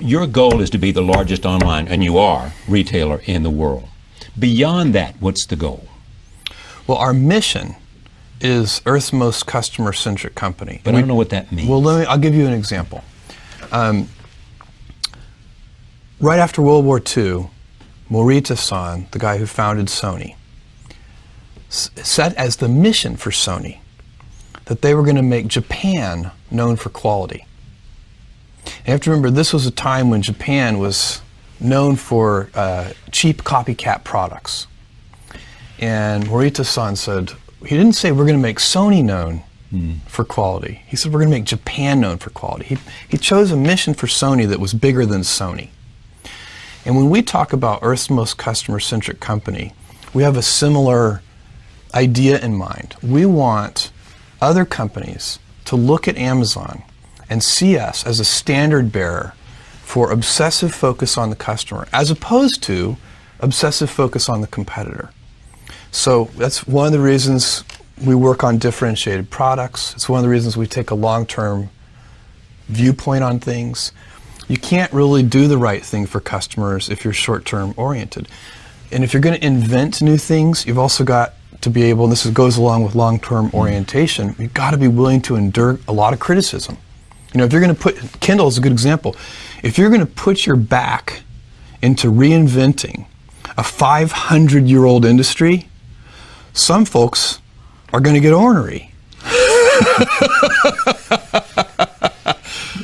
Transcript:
Your goal is to be the largest online, and you are, retailer in the world. Beyond that, what's the goal? Well, our mission is Earth's most customer-centric company. But we, I don't know what that means. Well, let me, I'll give you an example. Um, right after World War II, Morita-san, the guy who founded Sony, set as the mission for Sony that they were going to make Japan known for quality. You have to remember, this was a time when Japan was known for uh, cheap copycat products. And Morita-san said, he didn't say we're going to make Sony known mm. for quality. He said we're going to make Japan known for quality. He, he chose a mission for Sony that was bigger than Sony. And when we talk about Earth's most customer-centric company, we have a similar idea in mind. We want other companies to look at Amazon and see us as a standard bearer for obsessive focus on the customer as opposed to obsessive focus on the competitor. So that's one of the reasons we work on differentiated products. It's one of the reasons we take a long-term viewpoint on things. You can't really do the right thing for customers if you're short-term oriented. And if you're going to invent new things, you've also got to be able, and this goes along with long-term mm-hmm. orientation, you've got to be willing to endure a lot of criticism. You know, if you're going to put, Kindle is a good example. If you're going to put your back into reinventing a 500-year-old industry, some folks are going to get ornery.